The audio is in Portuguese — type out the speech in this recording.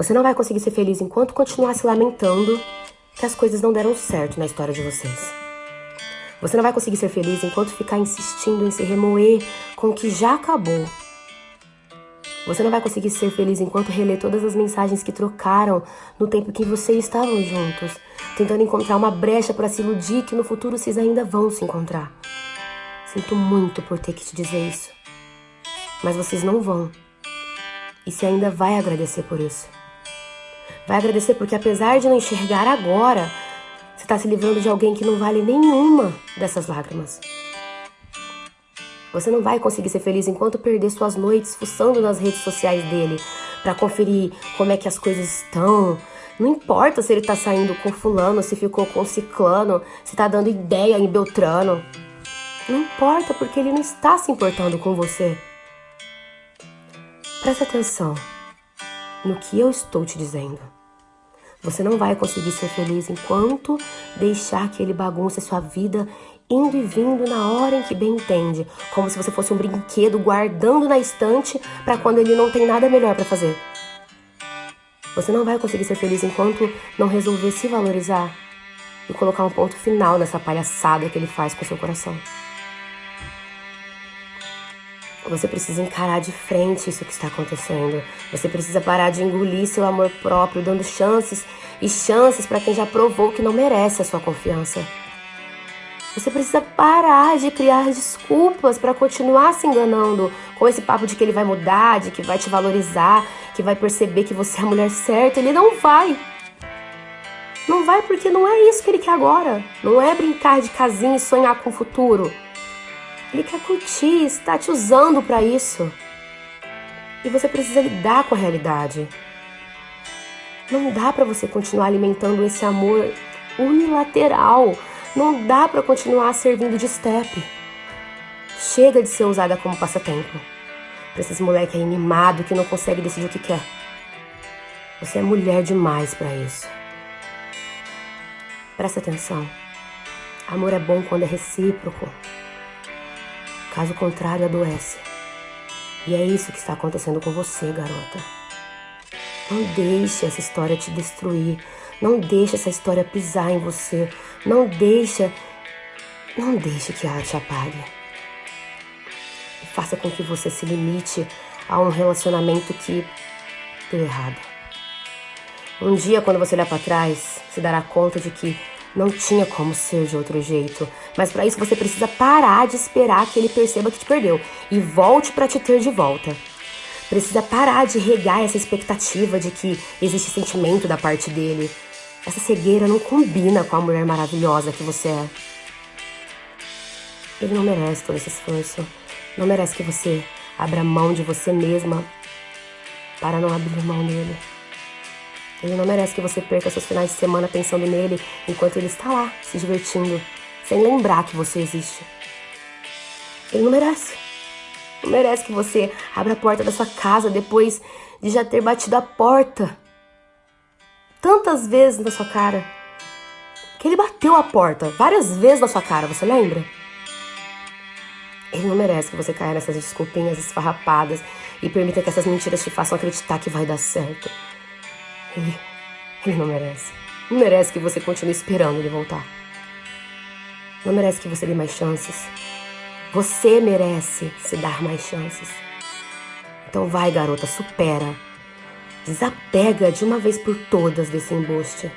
Você não vai conseguir ser feliz enquanto continuar se lamentando que as coisas não deram certo na história de vocês. Você não vai conseguir ser feliz enquanto ficar insistindo em se remoer com o que já acabou. Você não vai conseguir ser feliz enquanto reler todas as mensagens que trocaram no tempo que vocês estavam juntos, tentando encontrar uma brecha para se iludir que no futuro vocês ainda vão se encontrar. Sinto muito por ter que te dizer isso. Mas vocês não vão. E você ainda vai agradecer por isso. Vai agradecer porque apesar de não enxergar agora, você está se livrando de alguém que não vale nenhuma dessas lágrimas. Você não vai conseguir ser feliz enquanto perder suas noites fuçando nas redes sociais dele para conferir como é que as coisas estão. Não importa se ele tá saindo com fulano, se ficou com ciclano, se tá dando ideia em Beltrano. Não importa porque ele não está se importando com você. Presta atenção no que eu estou te dizendo. Você não vai conseguir ser feliz enquanto deixar que ele bagunce sua vida indo e vindo na hora em que bem entende, como se você fosse um brinquedo guardando na estante para quando ele não tem nada melhor para fazer. Você não vai conseguir ser feliz enquanto não resolver se valorizar e colocar um ponto final nessa palhaçada que ele faz com seu coração. Você precisa encarar de frente isso que está acontecendo. Você precisa parar de engolir seu amor próprio, dando chances e chances para quem já provou que não merece a sua confiança. Você precisa parar de criar desculpas para continuar se enganando com esse papo de que ele vai mudar, de que vai te valorizar, que vai perceber que você é a mulher certa. Ele não vai. Não vai porque não é isso que ele quer agora. Não é brincar de casinha e sonhar com o futuro. Ele quer curtir, está te usando para isso. E você precisa lidar com a realidade. Não dá para você continuar alimentando esse amor unilateral. Não dá para continuar servindo de step. Chega de ser usada como passatempo. Pra esses moleque aí que não consegue decidir o que quer. Você é mulher demais para isso. Presta atenção. Amor é bom quando é recíproco. Caso contrário, adoece. E é isso que está acontecendo com você, garota. Não deixe essa história te destruir. Não deixe essa história pisar em você. Não deixe. Não deixe que ela te apague. E faça com que você se limite a um relacionamento que deu errado. Um dia, quando você olhar para trás, se dará conta de que não tinha como ser de outro jeito. Mas para isso você precisa parar de esperar que ele perceba que te perdeu e volte para te ter de volta. Precisa parar de regar essa expectativa de que existe sentimento da parte dele. Essa cegueira não combina com a mulher maravilhosa que você é. Ele não merece todo esse esforço. Não merece que você abra mão de você mesma para não abrir mão dele. Ele não merece que você perca seus finais de semana pensando nele enquanto ele está lá, se divertindo, sem lembrar que você existe. Ele não merece. Não merece que você abra a porta da sua casa depois de já ter batido a porta tantas vezes na sua cara. Que ele bateu a porta várias vezes na sua cara, você lembra? Ele não merece que você caia nessas desculpinhas esfarrapadas e permita que essas mentiras te façam acreditar que vai dar certo. Ele, ele não merece. Não merece que você continue esperando ele voltar. Não merece que você dê mais chances. Você merece se dar mais chances. Então vai, garota, supera. Desapega de uma vez por todas desse embuste.